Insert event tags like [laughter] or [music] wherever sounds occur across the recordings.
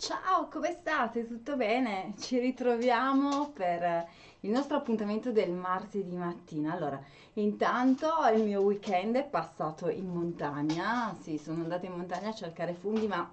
Ciao, come state? Tutto bene? Ci ritroviamo per il nostro appuntamento del martedì mattina. Allora, intanto il mio weekend è passato in montagna. Sì, sono andata in montagna a cercare funghi, ma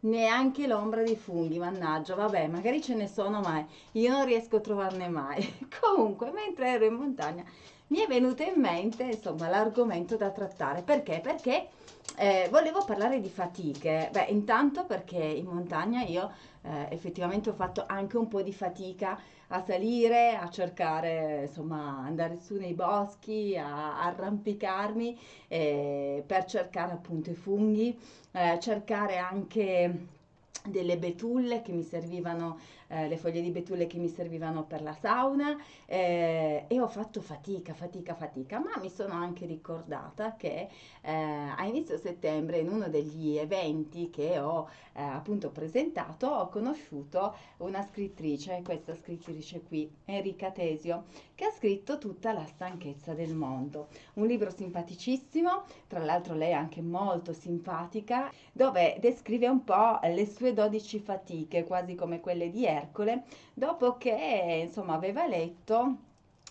neanche l'ombra di funghi, mannaggia. Vabbè, magari ce ne sono, ma io non riesco a trovarne mai. [laughs] Comunque, mentre ero in montagna, mi è venuto in mente, insomma, l'argomento da trattare. Perché? Perché eh, volevo parlare di fatiche. Beh, intanto perché in montagna io eh, effettivamente ho fatto anche un po' di fatica a salire, a cercare, insomma, andare su nei boschi, a, a arrampicarmi eh, per cercare appunto i funghi, eh, cercare anche delle betulle che mi servivano, eh, le foglie di betulle che mi servivano per la sauna eh, e ho fatto fatica, fatica, fatica, ma mi sono anche ricordata che eh, a inizio settembre in uno degli eventi che ho eh, appunto presentato ho conosciuto una scrittrice, questa scrittrice qui, Enrica Tesio, che ha scritto Tutta la stanchezza del mondo, un libro simpaticissimo, tra l'altro lei è anche molto simpatica, dove descrive un po' le sue 12 fatiche, quasi come quelle di Ercole, dopo che insomma aveva letto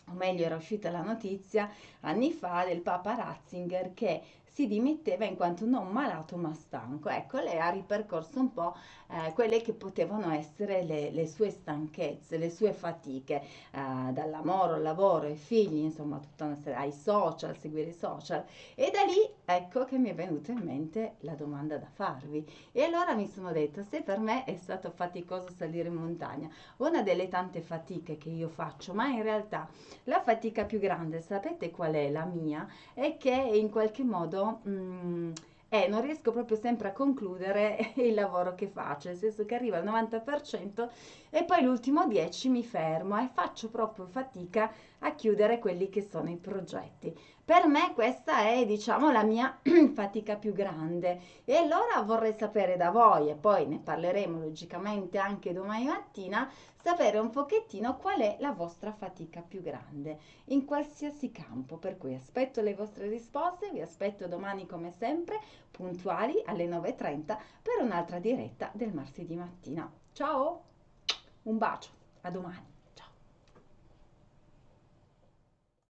o meglio era uscita la notizia anni fa del Papa Ratzinger che si dimetteva in quanto non malato ma stanco. Ecco, lei ha ripercorso un po' eh, quelle che potevano essere le, le, sue stanchezze, le sue fatiche, eh, dall'amore al lavoro, ai figli, insomma, tutta una serie, ai social, seguire i social. E da lì ecco che mi è venuta in mente la domanda da farvi. E allora mi sono detta, se per me è stato faticoso salire in montagna, una delle tante fatiche che io faccio, ma in realtà la fatica più grande, sapete qual è la mia? È che in qualche modo mh, mm, eh, non riesco proprio sempre a concludere [laughs] il lavoro che faccio, nel senso che arriva al 90% e poi l'ultimo 10 mi fermo e faccio proprio fatica a chiudere quelli che sono i progetti. Per me questa è, diciamo, la mia [clears throat] fatica più grande e allora vorrei sapere da voi e poi ne parleremo logicamente anche domani mattina, sapere un pochettino qual è la vostra fatica più grande in qualsiasi campo. Per cui aspetto le vostre risposte, vi aspetto domani come sempre puntuali alle 9.30 per un'altra diretta del martedì mattina. Ciao, un bacio, a domani.